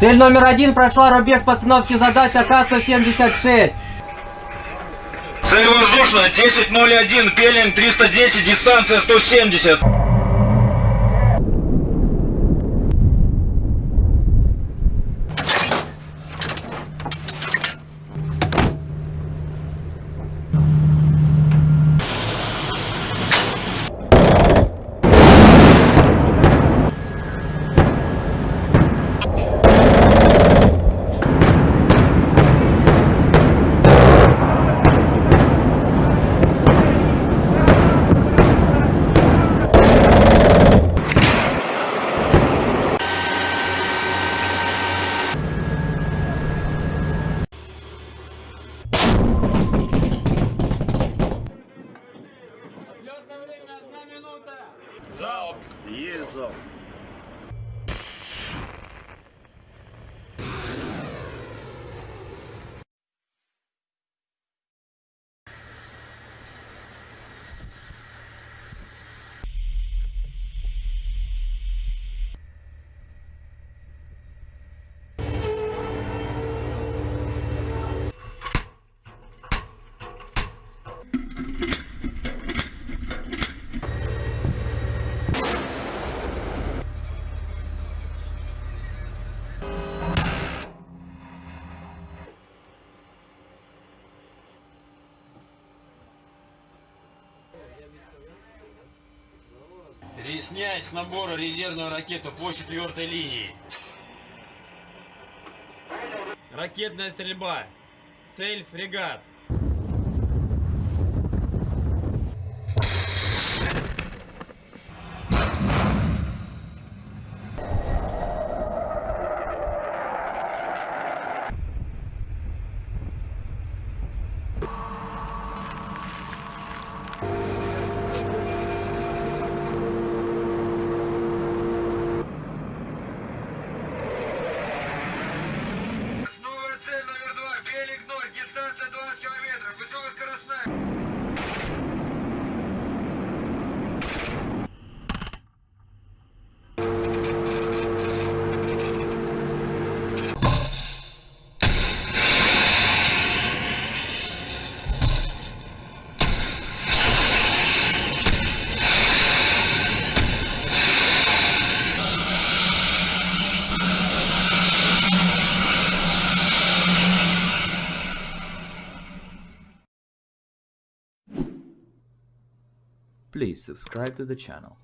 Цель номер один прошла рубеж постановки задач АК-176. Цель воздушная 10.01, пелинг 310, дистанция 170. Снять с набора резервную ракету по четвертой линии. Ракетная стрельба. Цель фрегат. Новая цель номер два, пелинг 0, дистанция 20 километров, высокоскоростная. Please subscribe to the channel.